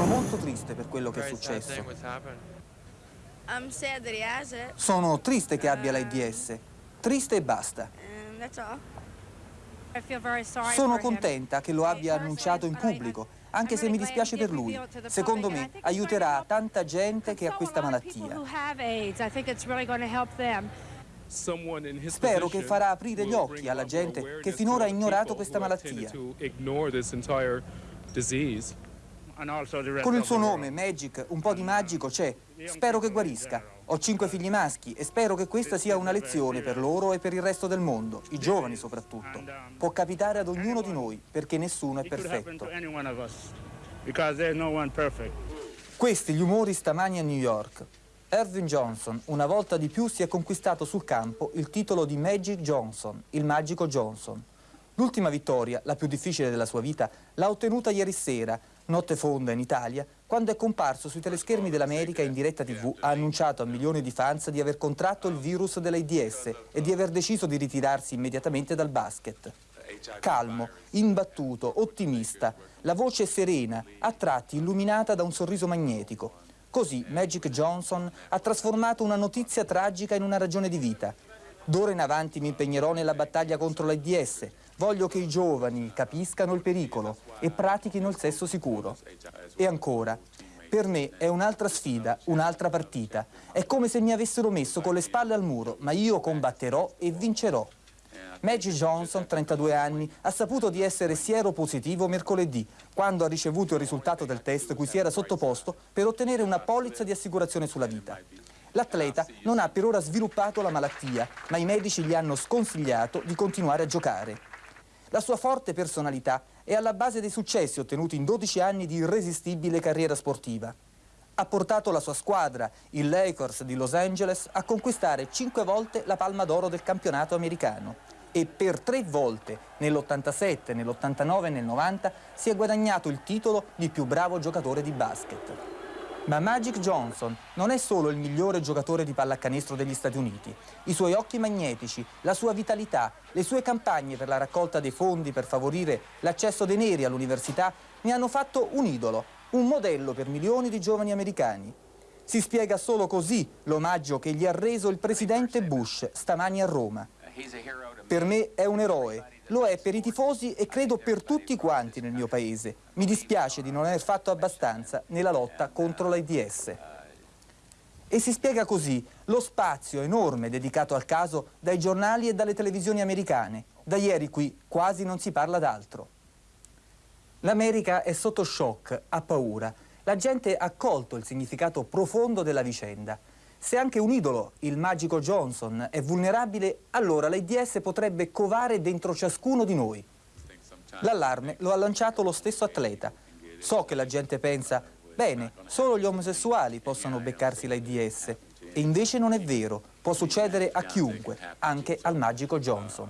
Sono molto triste per quello che è successo. Sono triste che abbia l'AIDS. Triste e basta. Sono contenta che lo abbia annunciato in pubblico, anche se mi dispiace per lui. Secondo me aiuterà tanta gente che ha questa malattia. Spero che farà aprire gli occhi alla gente che finora ha ignorato questa malattia. Con il suo nome, Magic, un po' di magico c'è. Spero che guarisca. Ho cinque figli maschi e spero che questa sia una lezione per loro e per il resto del mondo, i giovani soprattutto. Può capitare ad ognuno di noi, perché nessuno è perfetto. Questi gli umori stamani a New York. Ervin Johnson, una volta di più, si è conquistato sul campo il titolo di Magic Johnson, il magico Johnson. L'ultima vittoria, la più difficile della sua vita, l'ha ottenuta ieri sera, notte fonda in Italia, quando è comparso sui teleschermi dell'America in diretta TV, ha annunciato a milioni di fans di aver contratto il virus dell'AIDS e di aver deciso di ritirarsi immediatamente dal basket. Calmo, imbattuto, ottimista, la voce serena, a tratti illuminata da un sorriso magnetico. Così Magic Johnson ha trasformato una notizia tragica in una ragione di vita. D'ora in avanti mi impegnerò nella battaglia contro l'AIDS. Voglio che i giovani capiscano il pericolo e pratichino il sesso sicuro. E ancora, per me è un'altra sfida, un'altra partita. È come se mi avessero messo con le spalle al muro, ma io combatterò e vincerò. Maggie Johnson, 32 anni, ha saputo di essere sieropositivo mercoledì, quando ha ricevuto il risultato del test cui si era sottoposto per ottenere una polizza di assicurazione sulla vita. L'atleta non ha per ora sviluppato la malattia, ma i medici gli hanno sconsigliato di continuare a giocare. La sua forte personalità è alla base dei successi ottenuti in 12 anni di irresistibile carriera sportiva. Ha portato la sua squadra, il Lakers di Los Angeles, a conquistare 5 volte la palma d'oro del campionato americano e per tre volte, nell'87, nell'89 e nel 90, si è guadagnato il titolo di più bravo giocatore di basket. Ma Magic Johnson non è solo il migliore giocatore di pallacanestro degli Stati Uniti. I suoi occhi magnetici, la sua vitalità, le sue campagne per la raccolta dei fondi per favorire l'accesso dei neri all'università ne hanno fatto un idolo, un modello per milioni di giovani americani. Si spiega solo così l'omaggio che gli ha reso il presidente Bush stamani a Roma. Per me è un eroe, lo è per i tifosi e credo per tutti quanti nel mio paese. Mi dispiace di non aver fatto abbastanza nella lotta contro l'AIDS. E si spiega così lo spazio enorme dedicato al caso dai giornali e dalle televisioni americane. Da ieri qui quasi non si parla d'altro. L'America è sotto shock, ha paura. La gente ha colto il significato profondo della vicenda. Se anche un idolo, il magico Johnson, è vulnerabile, allora l'AIDS potrebbe covare dentro ciascuno di noi. L'allarme lo ha lanciato lo stesso atleta. So che la gente pensa, bene, solo gli omosessuali possono beccarsi l'AIDS. E invece non è vero, può succedere a chiunque, anche al magico Johnson.